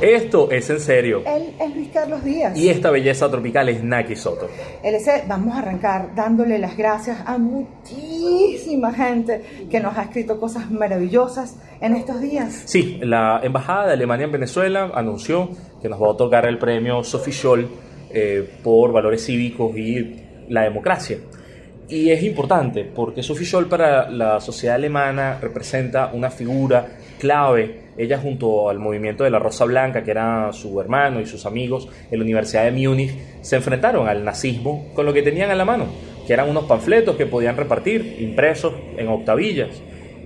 Esto es en serio. Él es Luis Carlos Díaz. Y esta belleza tropical es Naki Soto. LC, vamos a arrancar dándole las gracias a muchísima gente que nos ha escrito cosas maravillosas en estos días. Sí, la Embajada de Alemania en Venezuela anunció que nos va a otorgar el premio Sophie Scholl eh, por valores cívicos y la democracia. Y es importante porque Sophie Scholl para la sociedad alemana representa una figura clave. Ella junto al movimiento de la Rosa Blanca, que era su hermano y sus amigos en la Universidad de Múnich, se enfrentaron al nazismo con lo que tenían a la mano, que eran unos panfletos que podían repartir, impresos en octavillas.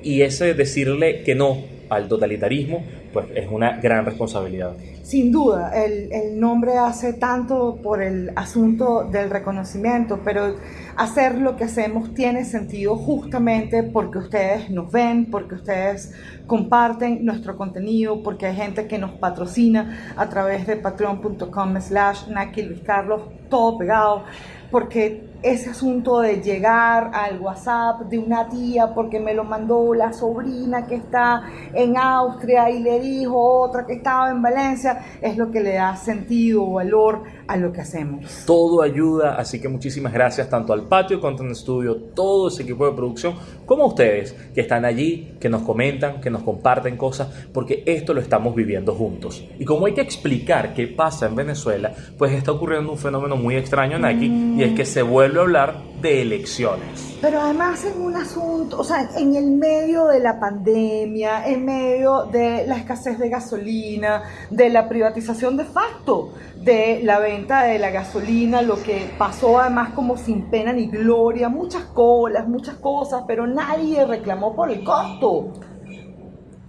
Y ese decirle que no al totalitarismo, pues es una gran responsabilidad. Sin duda, el, el, nombre hace tanto por el asunto del reconocimiento, pero hacer lo que hacemos tiene sentido justamente porque ustedes nos ven, porque ustedes comparten nuestro contenido, porque hay gente que nos patrocina a través de patreon.com slash Luis Carlos, todo pegado, porque ese asunto de llegar al WhatsApp de una tía porque me lo mandó la sobrina que está en Austria y le dijo otra que estaba en Valencia, es lo que le da sentido valor a lo que hacemos. Todo ayuda, así que muchísimas gracias tanto al Patio Content Studio, todo ese equipo de producción, como a ustedes que están allí, que nos comentan, que nos comparten cosas, porque esto lo estamos viviendo juntos. Y como hay que explicar qué pasa en Venezuela, pues está ocurriendo un fenómeno muy extraño en aquí, y es que se vuelve a hablar de elecciones. Pero además en un asunto, o sea, en el medio de la pandemia, en medio de la escasez de gasolina, de la privatización de facto de la venta de la gasolina, lo que pasó además como sin pena ni gloria, muchas colas, muchas cosas, pero nadie reclamó por el costo.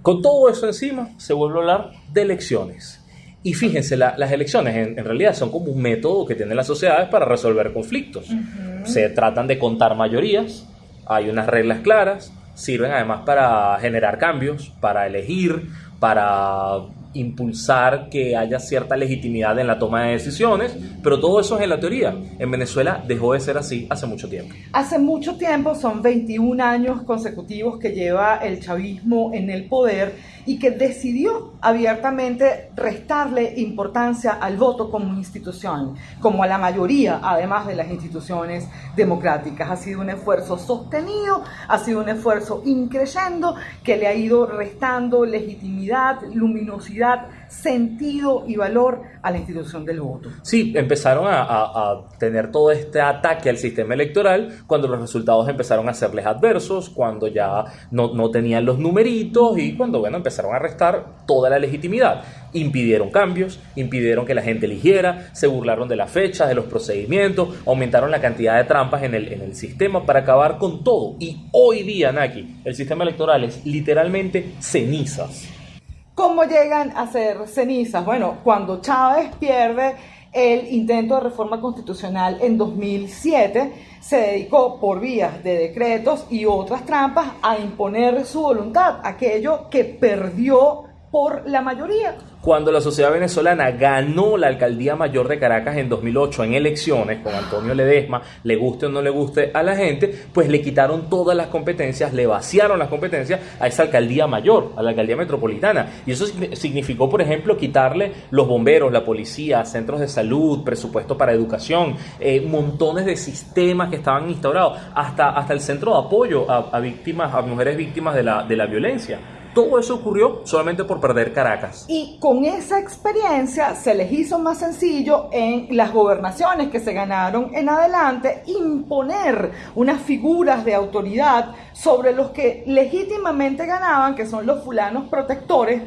Con todo eso encima, se vuelve a hablar de elecciones. Y fíjense, las elecciones en, realidad son como un método que tienen las sociedades para resolver conflictos. Se tratan de contar mayorías, hay unas reglas claras, sirven además para generar cambios, para elegir, para impulsar que haya cierta legitimidad en la toma de decisiones, pero todo eso es en la teoría. En Venezuela dejó de ser así hace mucho tiempo. Hace mucho tiempo, son 21 años consecutivos que lleva el chavismo en el poder y que decidió abiertamente restarle importancia al voto como institución, como a la mayoría, además de las instituciones democráticas. Ha sido un esfuerzo sostenido, ha sido un esfuerzo increyendo que le ha ido restando legitimidad, luminosidad, sentido y valor a la institución del voto. Sí, empezaron a, tener todo este ataque al sistema electoral cuando los resultados empezaron a serles adversos, cuando ya no, no tenían los numeritos y cuando, bueno, empezaron a restar toda la legitimidad. Impidieron cambios, impidieron que la gente eligiera, se burlaron de las fechas, de los procedimientos, aumentaron la cantidad de trampas en el, en el sistema para acabar con todo. Y hoy día, Naki, el sistema electoral es literalmente cenizas. ¿Cómo llegan a ser cenizas? Bueno, cuando Chávez pierde el intento de reforma constitucional en 2007, se dedicó por vías de decretos y otras trampas a imponer su voluntad, aquello que perdió por la mayoría. Cuando la sociedad venezolana ganó la alcaldía mayor de Caracas en 2008 en elecciones con Antonio Ledesma, le guste o no le guste a la gente, pues le quitaron todas las competencias, le vaciaron las competencias a esa alcaldía mayor, a la alcaldía metropolitana. Y eso significó, por ejemplo, quitarle los bomberos, la policía, centros de salud, presupuesto para educación, eh, montones de sistemas que estaban instaurados, hasta, hasta el centro de apoyo a, a víctimas, a mujeres víctimas de la, de la violencia. Todo eso ocurrió solamente por perder Caracas. Y con esa experiencia se les hizo más sencillo en las gobernaciones que se ganaron en adelante imponer unas figuras de autoridad sobre los que legítimamente ganaban, que son los fulanos protectores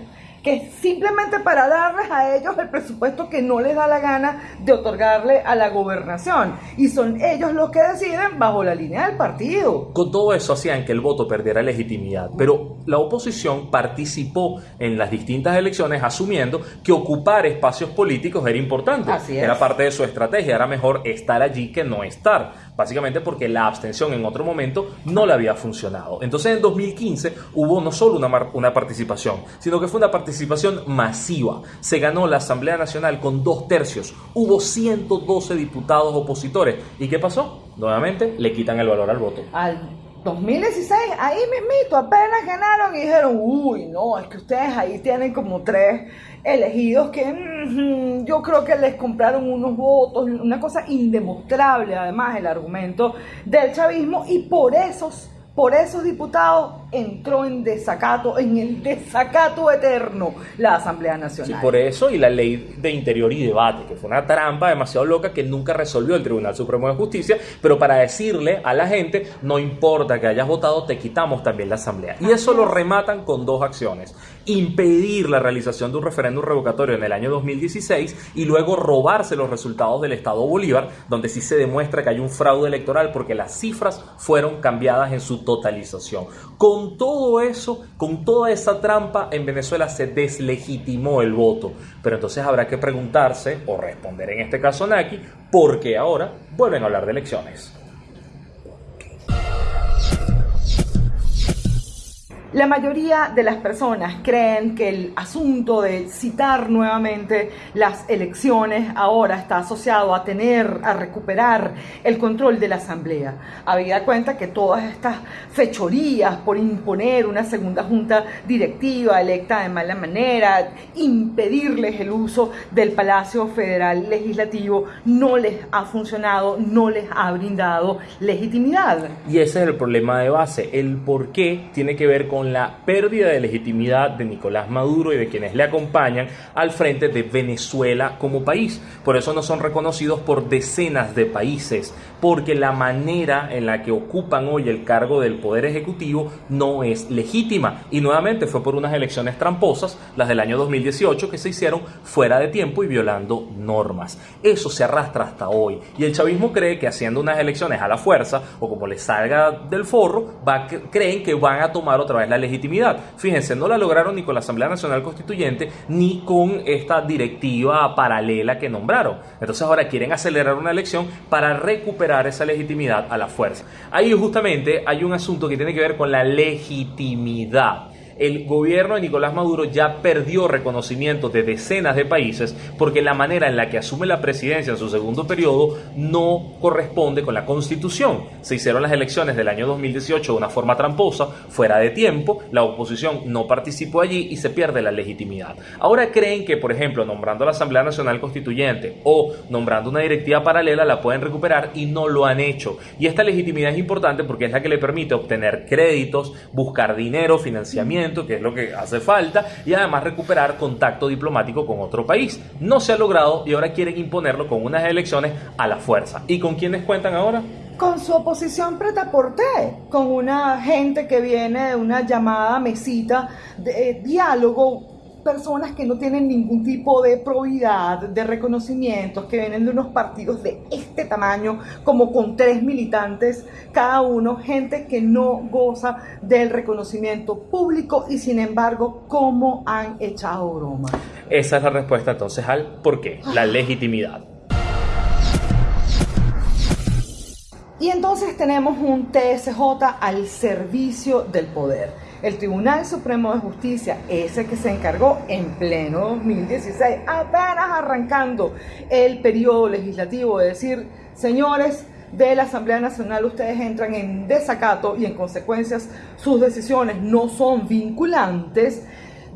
que simplemente para darles a ellos el presupuesto que no les da la gana de otorgarle a la gobernación. Y son ellos los que deciden bajo la línea del partido. Con todo eso hacían que el voto perdiera legitimidad, pero la oposición participó en las distintas elecciones asumiendo que ocupar espacios políticos era importante. Era parte de su estrategia, era mejor estar allí que no estar. Básicamente porque la abstención en otro momento no le había funcionado. Entonces en 2015 hubo no solo una, una participación, sino que fue una participación masiva. Se ganó la Asamblea Nacional con dos tercios, hubo 112 diputados opositores. ¿Y qué pasó? Nuevamente le quitan el valor al voto. Al 2016, ahí mismito, apenas ganaron y dijeron, uy, no, es que ustedes ahí tienen como tres elegidos que mm, yo creo que les compraron unos votos, una cosa indemostrable además el argumento del chavismo y por esos por esos diputados entró en desacato, en el desacato eterno, la Asamblea Nacional. Sí, por eso y la ley de interior y debate, que fue una trampa demasiado loca que nunca resolvió el Tribunal Supremo de Justicia, pero para decirle a la gente, no importa que hayas votado, te quitamos también la Asamblea. Y eso lo rematan con dos acciones. Impedir la realización de un referéndum revocatorio en el año 2016 y luego robarse los resultados del Estado Bolívar, donde sí se demuestra que hay un fraude electoral porque las cifras fueron cambiadas en su totalización. Con todo eso, con toda esa trampa, en Venezuela se deslegitimó el voto. Pero entonces habrá que preguntarse, o responder en este caso Naki, por qué ahora vuelven a hablar de elecciones. La mayoría de las personas creen que el asunto de citar nuevamente las elecciones ahora está asociado a tener, a recuperar el control de la Asamblea. Habida cuenta que todas estas fechorías por imponer una segunda junta directiva electa de mala manera, impedirles el uso del Palacio Federal Legislativo, no les ha funcionado, no les ha brindado legitimidad. Y ese es el problema de base. El por qué tiene que ver con la pérdida de legitimidad de Nicolás Maduro y de quienes le acompañan al frente de Venezuela como país. Por eso no son reconocidos por decenas de países, porque la manera en la que ocupan hoy el cargo del Poder Ejecutivo no es legítima. Y nuevamente fue por unas elecciones tramposas, las del año 2018, que se hicieron fuera de tiempo y violando normas. Eso se arrastra hasta hoy. Y el chavismo cree que haciendo unas elecciones a la fuerza, o como les salga del forro, creen que van a tomar otra vez la legitimidad. Fíjense, no la lograron ni con la Asamblea Nacional Constituyente ni con esta directiva paralela que nombraron. Entonces ahora quieren acelerar una elección para recuperar esa legitimidad a la fuerza. Ahí justamente hay un asunto que tiene que ver con la legitimidad el gobierno de Nicolás Maduro ya perdió reconocimiento de decenas de países porque la manera en la que asume la presidencia en su segundo periodo no corresponde con la constitución. Se hicieron las elecciones del año 2018 de una forma tramposa, fuera de tiempo, la oposición no participó allí y se pierde la legitimidad. Ahora creen que, por ejemplo, nombrando a la Asamblea Nacional Constituyente o nombrando una directiva paralela la pueden recuperar y no lo han hecho. Y esta legitimidad es importante porque es la que le permite obtener créditos, buscar dinero, financiamiento, que es lo que hace falta, y además recuperar contacto diplomático con otro país. No se ha logrado y ahora quieren imponerlo con unas elecciones a la fuerza. ¿Y con quiénes cuentan ahora? Con su oposición pretaporté, con una gente que viene de una llamada mesita de diálogo personas que no tienen ningún tipo de probidad, de reconocimientos, que vienen de unos partidos de este tamaño, como con tres militantes cada uno, gente que no goza del reconocimiento público y sin embargo, ¿cómo han echado broma? Esa es la respuesta entonces al por qué, la legitimidad. Y entonces tenemos un TSJ al servicio del poder el Tribunal Supremo de Justicia, ese que se encargó en pleno 2016, apenas arrancando el periodo legislativo, de decir, señores, de la Asamblea Nacional ustedes entran en desacato y en consecuencias sus decisiones no son vinculantes,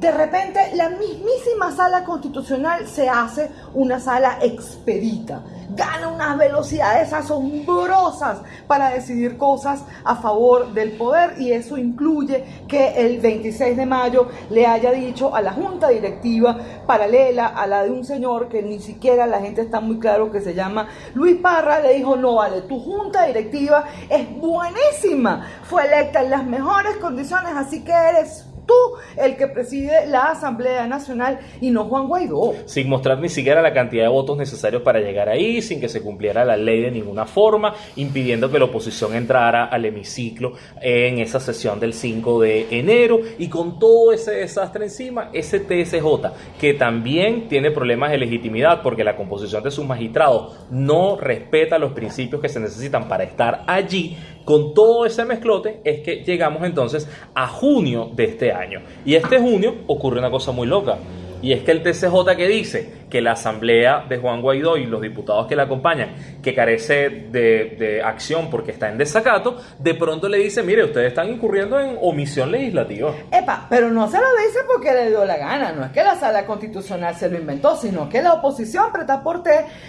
de repente la mismísima sala constitucional se hace una sala expedita. Gana unas velocidades asombrosas para decidir cosas a favor del poder y eso incluye que el 26 de mayo le haya dicho a la junta directiva paralela a la de un señor que ni siquiera la gente está muy claro que se llama Luis Parra, le dijo, no vale, tu junta directiva es buenísima, fue electa en las mejores condiciones, así que eres tú el que preside la Asamblea Nacional y no Juan Guaidó. Sin mostrar ni siquiera la cantidad de votos necesarios para llegar ahí, sin que se cumpliera la ley de ninguna forma, impidiendo que la oposición entrara al hemiciclo en esa sesión del 5 de enero y con todo ese desastre encima, ese TSJ, que también tiene problemas de legitimidad porque la composición de sus magistrados no respeta los principios que se necesitan para estar allí, con todo ese mezclote es que llegamos entonces a junio de este año. Y este junio ocurre una cosa muy loca. Y es que el TCJ que dice que la asamblea de Juan Guaidó y los diputados que la acompañan, que carece de, acción porque está en desacato, de pronto le dice, mire, ustedes están incurriendo en omisión legislativa. Epa, pero no se lo dice porque le dio la gana, no es que la sala constitucional se lo inventó, sino que la oposición, preta por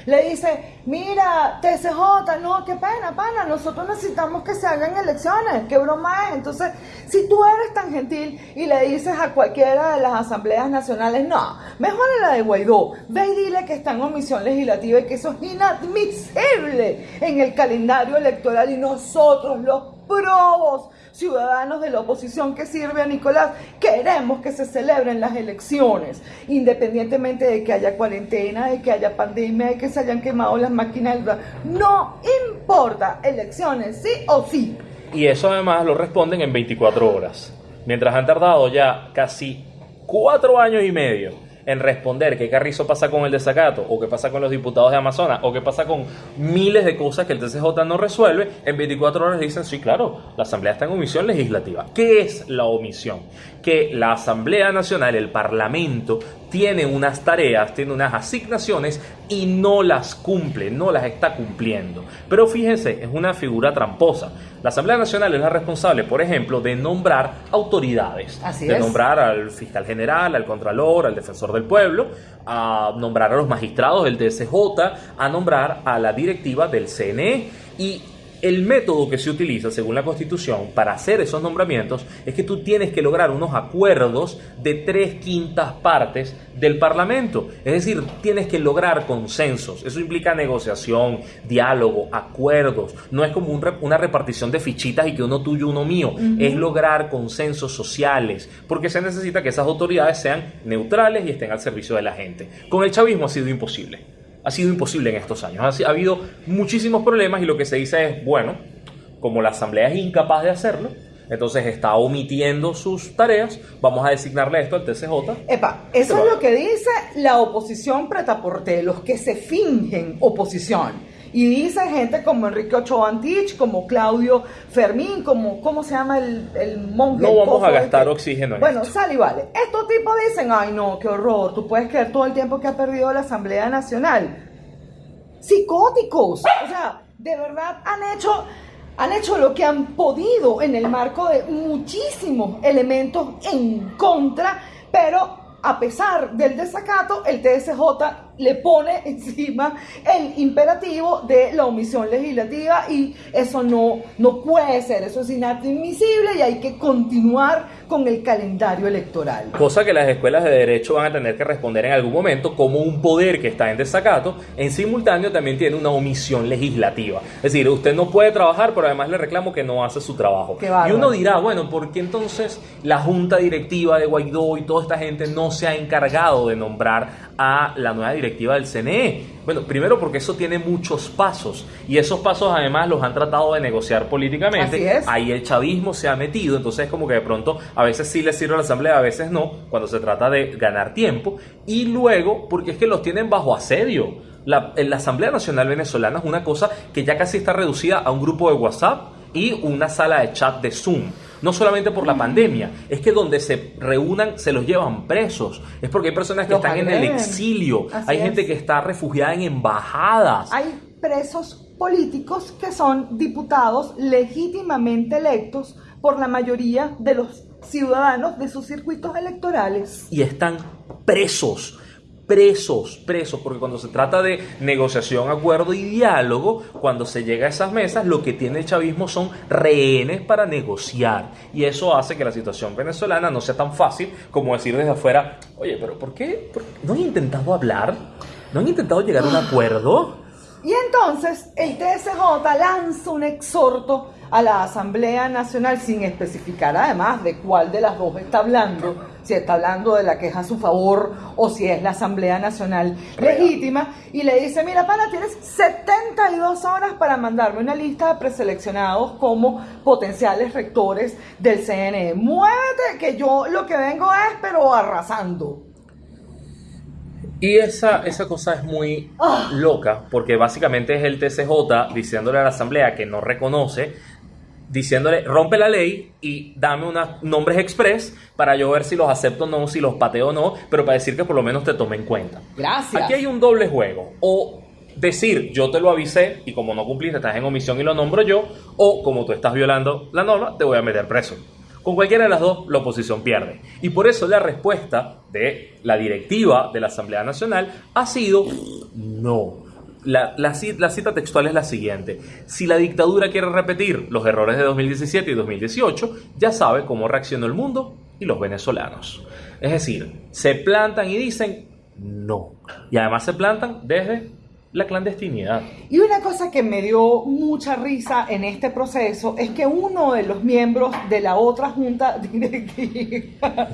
le dice, mira, TCJ, no, qué pena, pana, nosotros necesitamos que se hagan elecciones, qué broma es. Entonces, si tú eres tan gentil y le dices a cualquiera de las asambleas nacionales, no, mejor la de Guaidó. Ve y dile que está en omisión legislativa y que eso es inadmisible en el calendario electoral y nosotros los probos ciudadanos de la oposición que sirve a Nicolás, queremos que se celebren las elecciones, independientemente de que haya cuarentena, de que haya pandemia, de que se hayan quemado las máquinas. No importa, elecciones sí o sí. Y eso además lo responden en 24 horas, mientras han tardado ya casi cuatro años y medio en responder qué carrizo pasa con el desacato, o qué pasa con los diputados de Amazonas, o qué pasa con miles de cosas que el TCJ no resuelve, en 24 horas dicen, sí, claro, la Asamblea está en omisión legislativa. ¿Qué es la omisión? Que la Asamblea Nacional, el Parlamento, tiene unas tareas, tiene unas asignaciones y no las cumple, no las está cumpliendo. Pero fíjense, es una figura tramposa. La Asamblea Nacional es la responsable, por ejemplo, de nombrar autoridades, de nombrar al fiscal general, al contralor, al defensor del pueblo, a nombrar a los magistrados del DSJ, a nombrar a la directiva del CNE y el método que se utiliza, según la Constitución, para hacer esos nombramientos es que tú tienes que lograr unos acuerdos de tres quintas partes del Parlamento. Es decir, tienes que lograr consensos. Eso implica negociación, diálogo, acuerdos. No es como una repartición de fichitas y que uno tuyo, uno mío. Es lograr consensos sociales, porque se necesita que esas autoridades sean neutrales y estén al servicio de la gente. Con el chavismo ha sido imposible ha sido imposible en estos años. Ha, habido muchísimos problemas y lo que se dice es, bueno, como la Asamblea es incapaz de hacerlo, entonces está omitiendo sus tareas, vamos a designarle esto al TCJ. Epa, eso es lo que dice la oposición pretaporte, los que se fingen oposición. Y dice gente como Enrique Ochoa Antich, como Claudio Fermín, como, ¿cómo se llama el, el monje? No vamos a gastar este? oxígeno en Bueno, sale y vale. Estos tipos dicen, ay no, qué horror, tú puedes creer todo el tiempo que ha perdido la Asamblea Nacional. Psicóticos. O sea, de verdad han hecho han hecho lo que han podido en el marco de muchísimos elementos en contra, pero a pesar del desacato, el TSJ le pone encima el imperativo de la omisión legislativa y eso no, no puede ser, eso es inadmisible y hay que continuar con el calendario electoral. Cosa que las escuelas de derecho van a tener que responder en algún momento como un poder que está en desacato, en simultáneo también tiene una omisión legislativa. Es decir, usted no puede trabajar, pero además le reclamo que no hace su trabajo. Y uno dirá, bueno, ¿por qué entonces la junta directiva de Guaidó y toda esta gente no se ha encargado de nombrar a la nueva directiva del CNE? Bueno, primero porque eso tiene muchos pasos y esos pasos además los han tratado de negociar políticamente. Ahí el chavismo se ha metido, entonces como que de pronto a veces sí le sirve a la asamblea, a veces no, cuando se trata de ganar tiempo. Y luego porque es que los tienen bajo asedio. La, la Asamblea Nacional Venezolana es una cosa que ya casi está reducida a un grupo de WhatsApp y una sala de chat de Zoom no solamente por la pandemia, es que donde se reúnan se los llevan presos. Es porque hay personas que están en el exilio, hay gente que está refugiada en embajadas. Hay presos políticos que son diputados legítimamente electos por la mayoría de los ciudadanos de sus circuitos electorales. Y están presos presos, presos, porque cuando se trata de negociación, acuerdo y diálogo, cuando se llega a esas mesas, lo que tiene el chavismo son rehenes para negociar. Y eso hace que la situación venezolana no sea tan fácil como decir desde afuera, oye, pero ¿por qué? ¿No han intentado hablar? ¿No han intentado llegar a un acuerdo? Y entonces el TSJ lanza un exhorto a la Asamblea Nacional sin especificar además de cuál de las dos está hablando, si está hablando de la queja a su favor o si es la Asamblea Nacional legítima, y le dice, mira, pana, tienes 72 horas para mandarme una lista de preseleccionados como potenciales rectores del CNE. Muévete, que yo lo que vengo es, pero arrasando. Y esa, esa cosa es muy Ah. loca, porque básicamente es el TCJ diciéndole a la Asamblea que no reconoce, diciéndole, rompe la ley y dame unos nombres express para yo ver si los acepto o no, si los pateo o no, pero para decir que por lo menos te tome en cuenta. Gracias. Aquí hay un doble juego. O decir, yo te lo avisé y como no cumpliste, estás en omisión y lo nombro yo, o como tú estás violando la norma, te voy a meter preso. Con cualquiera de las dos, la oposición pierde. Y por eso la respuesta de la directiva de la Asamblea Nacional ha sido no. La, la ci- la cita textual es la siguiente. Si la dictadura quiere repetir los errores de 2017 y 2018, ya sabe cómo reaccionó el mundo y los venezolanos. Es decir, se plantan y dicen no. Y además se plantan desde la clandestinidad. Y una cosa que me dio mucha risa en este proceso es que uno de los miembros de la otra junta directiva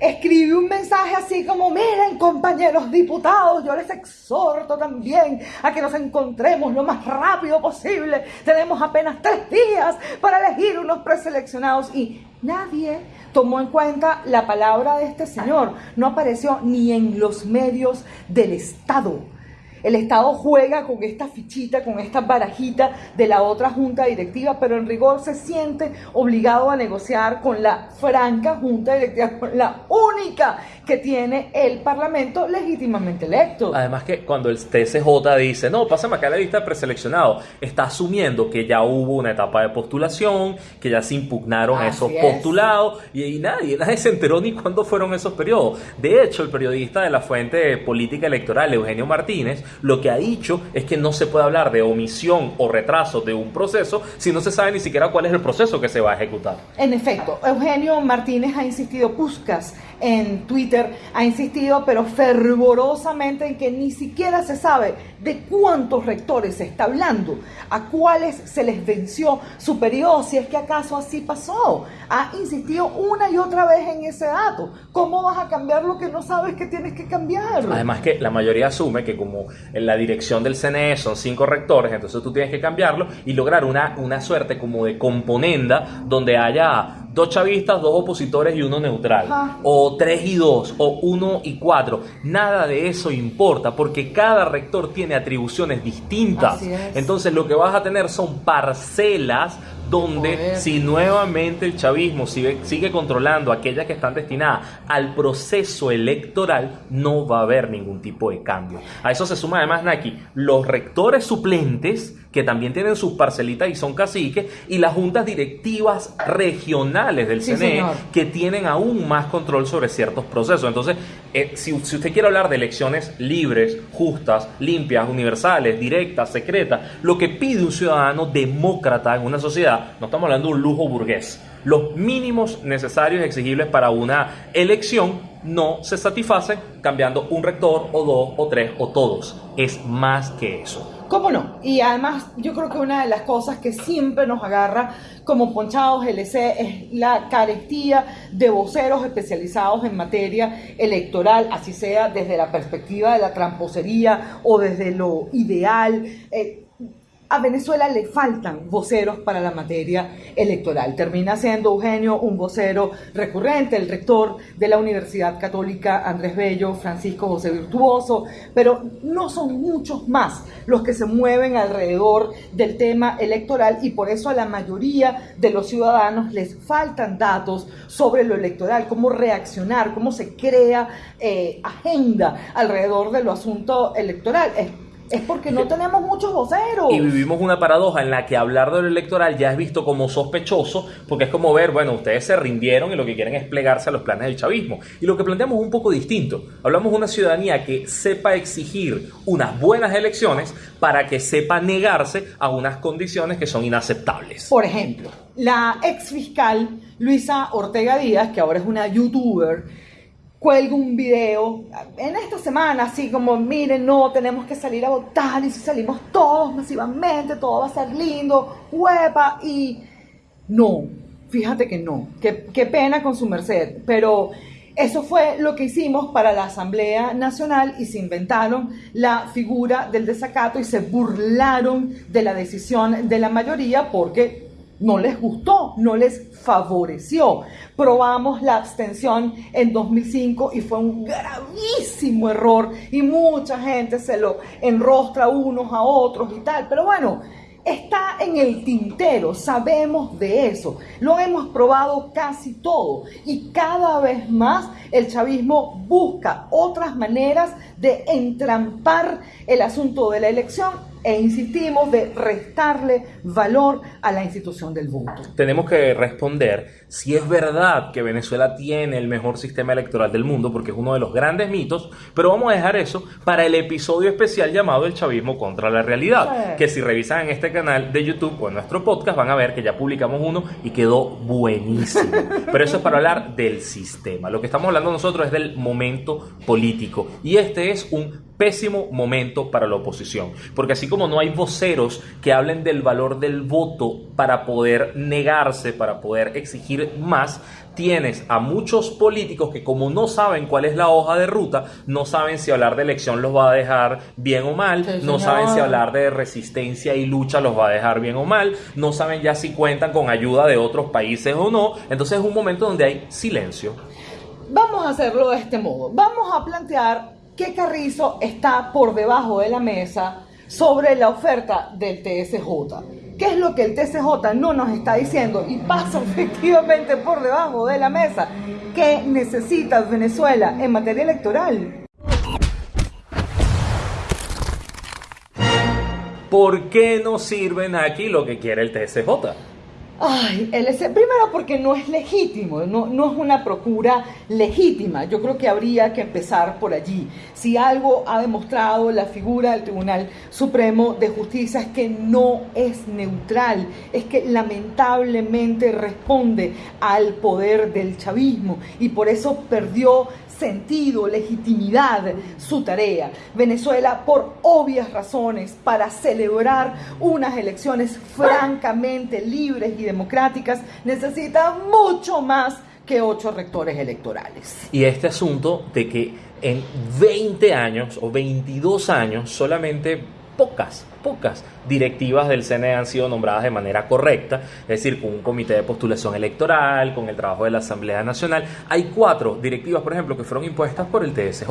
escribe un mensaje así como, miren compañeros diputados, yo les exhorto también a que nos encontremos lo más rápido posible. Tenemos apenas tres días para elegir unos preseleccionados y nadie tomó en cuenta la palabra de este señor. No apareció ni en los medios del Estado. El Estado juega con esta fichita, con esta barajita de la otra junta directiva, pero en rigor se siente obligado a negociar con la franca junta directiva, con la única que tiene el Parlamento legítimamente electo. Además que cuando el TCJ dice, no, pásame acá la lista de preseleccionados, está asumiendo que ya hubo una etapa de postulación, que ya se impugnaron Así esos es. postulados, y, y nadie, nadie se enteró ni cuándo fueron esos periodos. De hecho, el periodista de la fuente de política electoral, Eugenio Martínez, lo que ha dicho es que no se puede hablar de omisión o retraso de un proceso si no se sabe ni siquiera cuál es el proceso que se va a ejecutar. En efecto, Eugenio Martínez ha insistido, Puscas en Twitter ha insistido, pero fervorosamente en que ni siquiera se sabe de cuántos rectores se está hablando, a cuáles se les venció su periodo, si es que acaso así pasó. Ha insistido una y otra vez en ese dato. ¿Cómo vas a cambiar lo que no sabes que tienes que cambiar? Además que la mayoría asume que como en la dirección del CNE son cinco rectores, entonces tú tienes que cambiarlo y lograr una, una suerte como de componenda donde haya dos chavistas, dos opositores y uno neutral. Ajá. O tres y dos, o uno y cuatro. Nada de eso importa porque cada rector tiene atribuciones distintas. Entonces lo que vas a tener son parcelas donde si nuevamente el chavismo sigue, sigue controlando aquellas que están destinadas al proceso electoral, no va a haber ningún tipo de cambio. A eso se suma además, Naki, los rectores suplentes, que también tienen sus parcelitas y son caciques, y las juntas directivas regionales del Sí, CNE, señor. que tienen aún más control sobre ciertos procesos. Entonces, eh, si, si usted quiere hablar de elecciones libres, justas, limpias, universales, directas, secretas, lo que pide un ciudadano demócrata en una sociedad, no estamos hablando de un lujo burgués. Los mínimos necesarios y exigibles para una elección no se satisfacen cambiando un rector o dos o tres o todos. Es más que eso. ¿Cómo no? Y además yo creo que una de las cosas que siempre nos agarra como ponchados LC es la carestía de voceros especializados en materia electoral, así sea desde la perspectiva de la tramposería o desde lo ideal. Eh, a Venezuela le faltan voceros para la materia electoral. Termina siendo Eugenio un vocero recurrente, el rector de la Universidad Católica Andrés Bello, Francisco José Virtuoso, pero no son muchos más los que se mueven alrededor del tema electoral y por eso a la mayoría de los ciudadanos les faltan datos sobre lo electoral, cómo reaccionar, cómo se crea eh, agenda alrededor de lo asunto electoral. Es porque no tenemos muchos voceros. Y vivimos una paradoja en la que hablar de lo electoral ya es visto como sospechoso, porque es como ver, bueno, ustedes se rindieron y lo que quieren es plegarse a los planes del chavismo. Y lo que planteamos es un poco distinto. Hablamos de una ciudadanía que sepa exigir unas buenas elecciones para que sepa negarse a unas condiciones que son inaceptables. Por ejemplo, la ex fiscal Luisa Ortega Díaz, que ahora es una youtuber, cuelgo un video en esta semana, así como, miren, no, tenemos que salir a votar y si salimos todos masivamente, todo va a ser lindo, huepa, y no, fíjate que no, qué, qué pena con su merced, pero eso fue lo que hicimos para la Asamblea Nacional y se inventaron la figura del desacato y se burlaron de la decisión de la mayoría porque no les gustó, no les favoreció. Probamos la abstención en 2005 y fue un gravísimo error y mucha gente se lo enrostra unos a otros y tal. Pero bueno, está en el tintero, sabemos de eso, lo hemos probado casi todo y cada vez más el chavismo busca otras maneras de entrampar el asunto de la elección e insistimos de restarle valor a la institución del voto. Tenemos que responder si es verdad que Venezuela tiene el mejor sistema electoral del mundo, porque es uno de los grandes mitos, pero vamos a dejar eso para el episodio especial llamado El chavismo contra la realidad, que si revisan en este canal de YouTube o en nuestro podcast van a ver que ya publicamos uno y quedó buenísimo. Pero eso es para hablar del sistema. Lo que estamos hablando nosotros es del momento político y este es un pésimo momento para la oposición, porque así como no hay voceros que hablen del valor del voto para poder negarse, para poder exigir más, tienes a muchos políticos que como no saben cuál es la hoja de ruta, no saben si hablar de elección los va a dejar bien o mal, no saben si hablar de resistencia y lucha los va a dejar bien o mal, no saben ya si cuentan con ayuda de otros países o no, entonces es un momento donde hay silencio. Vamos a hacerlo de este modo, vamos a plantear que Carrizo está por debajo de la mesa sobre la oferta del TSJ. ¿Qué es lo que el TSJ no nos está diciendo? Y pasa efectivamente por debajo de la mesa. ¿Qué necesita Venezuela en materia electoral? ¿Por qué no sirven aquí lo que quiere el TSJ? Ay, primero porque no es legítimo, no, no es una procura legítima. Yo creo que habría que empezar por allí. Si algo ha demostrado la figura del Tribunal Supremo de Justicia es que no es neutral, es que lamentablemente responde al poder del chavismo y por eso perdió sentido, legitimidad su tarea. Venezuela, por obvias razones, para celebrar unas elecciones francamente libres y democráticas, necesita mucho más que ocho rectores electorales. Y este asunto de que en 20 años o 22 años solamente pocas, pocas directivas del CNE han sido nombradas de manera correcta, es decir, con un comité de postulación electoral, con el trabajo de la Asamblea Nacional. Hay cuatro directivas, por ejemplo, que fueron impuestas por el TSJ.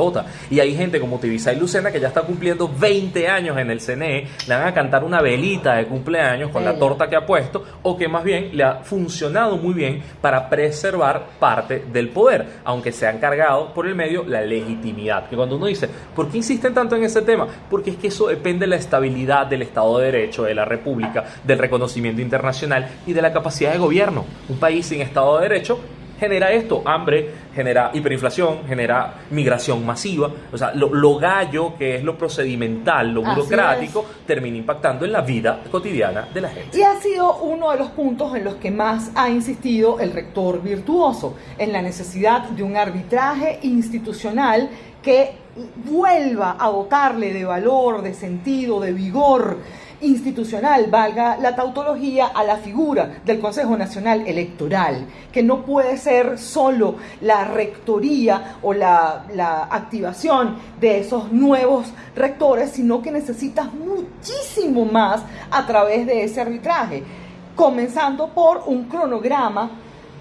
Y hay gente como Tibisa y Lucena que ya está cumpliendo 20 años en el CNE, le van a cantar una velita de cumpleaños con la torta que ha puesto, o que más bien le ha funcionado muy bien para preservar parte del poder, aunque se han cargado por el medio la legitimidad. Que cuando uno dice, ¿por qué insisten tanto en ese tema? Porque es que eso depende de la estabilidad del Estado de Derecho, de la República, del reconocimiento internacional y de la capacidad de gobierno. Un país sin Estado de Derecho genera esto, hambre, genera hiperinflación, genera migración masiva, o sea, lo, gallo que es lo procedimental, lo burocrático, termina impactando en la vida cotidiana de la gente. Y ha sido uno de los puntos en los que más ha insistido el rector virtuoso, en la necesidad de un arbitraje institucional que vuelva a dotarle de valor, de sentido, de vigor institucional, valga la tautología, a la figura del Consejo Nacional Electoral, que no puede ser solo la rectoría o la, la activación de esos nuevos rectores, sino que necesitas muchísimo más a través de ese arbitraje, comenzando por un cronograma,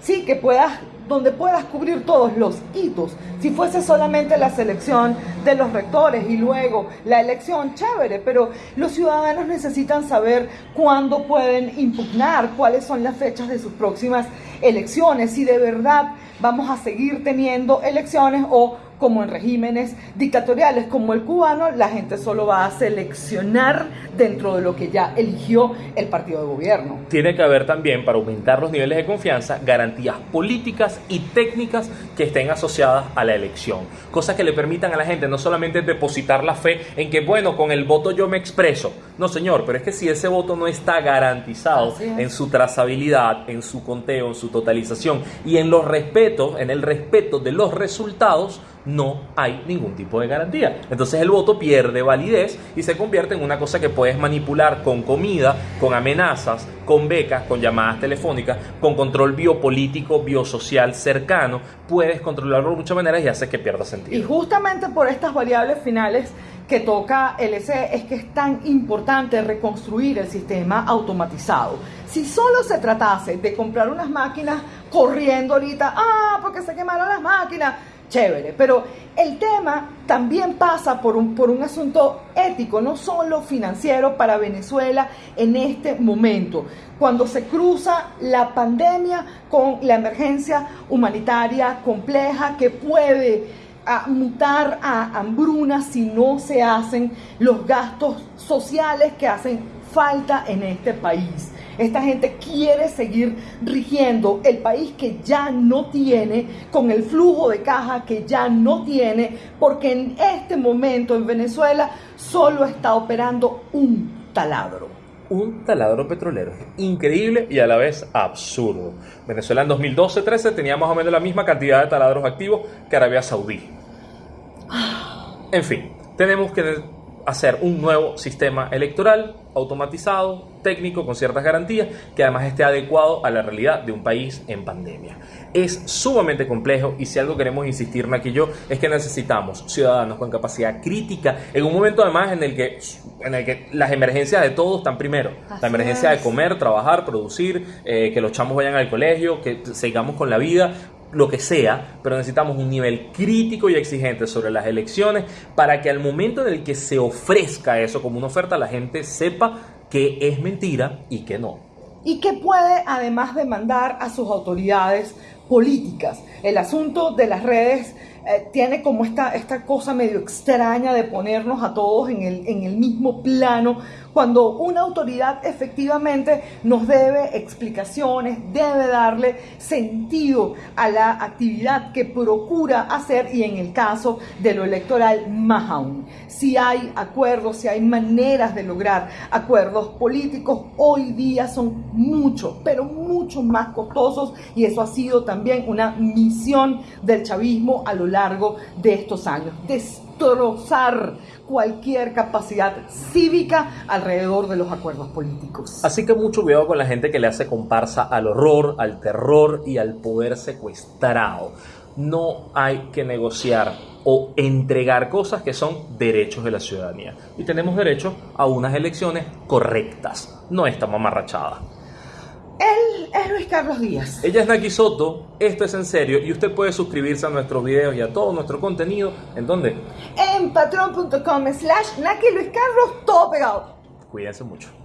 sí, que puedas donde puedas cubrir todos los hitos. Si fuese solamente la selección de los rectores y luego la elección, chévere, pero los ciudadanos necesitan saber cuándo pueden impugnar, cuáles son las fechas de sus próximas elecciones, si de verdad vamos a seguir teniendo elecciones o como en regímenes dictatoriales como el cubano, la gente solo va a seleccionar dentro de lo que ya eligió el partido de gobierno. Tiene que haber también, para aumentar los niveles de confianza, garantías políticas y técnicas que estén asociadas a la elección. Cosas que le permitan a la gente no solamente depositar la fe en que, bueno, con el voto yo me expreso. No, señor, pero es que si ese voto no está garantizado en su trazabilidad, en su conteo, en su totalización y en los respetos, en el respeto de los resultados, no hay ningún tipo de garantía. Entonces el voto pierde validez y se convierte en una cosa que puedes manipular con comida, con amenazas, con becas, con llamadas telefónicas, con control biopolítico, biosocial cercano. Puedes controlarlo de muchas maneras y hace que pierda sentido. Y justamente por estas variables finales que toca el EC es que es tan importante reconstruir el sistema automatizado. Si solo se tratase de comprar unas máquinas corriendo ahorita, ah, porque se quemaron las máquinas, chévere, pero el tema también pasa por un, por un asunto ético, no solo financiero para Venezuela en este momento, cuando se cruza la pandemia con la emergencia humanitaria compleja que puede mutar a hambruna si no se hacen los gastos sociales que hacen falta en este país. Esta gente quiere seguir rigiendo el país que ya no tiene, con el flujo de caja que ya no tiene, porque en este momento en Venezuela solo está operando un taladro un taladro petrolero. Increíble y a la vez absurdo. Venezuela en 2012-13 tenía más o menos la misma cantidad de taladros activos que Arabia Saudí. En fin, tenemos que hacer un nuevo sistema electoral automatizado, técnico, con ciertas garantías, que además esté adecuado a la realidad de un país en pandemia. Es sumamente complejo y si algo queremos insistir, aquí yo, es que necesitamos ciudadanos con capacidad crítica en un momento además en el que, en el que las emergencias de todos están primero. la emergencia de comer, trabajar, producir, eh, que los chamos vayan al colegio, que sigamos con la vida, lo que sea, pero necesitamos un nivel crítico y exigente sobre las elecciones para que al momento en el que se ofrezca eso como una oferta, la gente sepa que es mentira y que no. Y que puede además demandar a sus autoridades políticas. El asunto de las redes eh, tiene como esta, esta cosa medio extraña de ponernos a todos en el, en el mismo plano, cuando una autoridad efectivamente nos debe explicaciones, debe darle sentido a la actividad que procura hacer y en el caso de lo electoral más aún. Si hay acuerdos, si hay maneras de lograr acuerdos políticos, hoy día son mucho, pero mucho más costosos y eso ha sido también una misión del chavismo a lo largo de estos años. Destrozar cualquier capacidad cívica alrededor de los acuerdos políticos. Así que mucho cuidado con la gente que le hace comparsa al horror, al terror y al poder secuestrado. No hay que negociar o entregar cosas que son derechos de la ciudadanía. Y tenemos derecho a unas elecciones correctas, no esta mamarrachada. Él es Luis Carlos Díaz. Ella es Naki Soto, esto es en serio y usted puede suscribirse a nuestros videos y a todo nuestro contenido. ¿En dónde? En patreon.com slash Naki Luis Carlos, todo pegado. Cuídense mucho.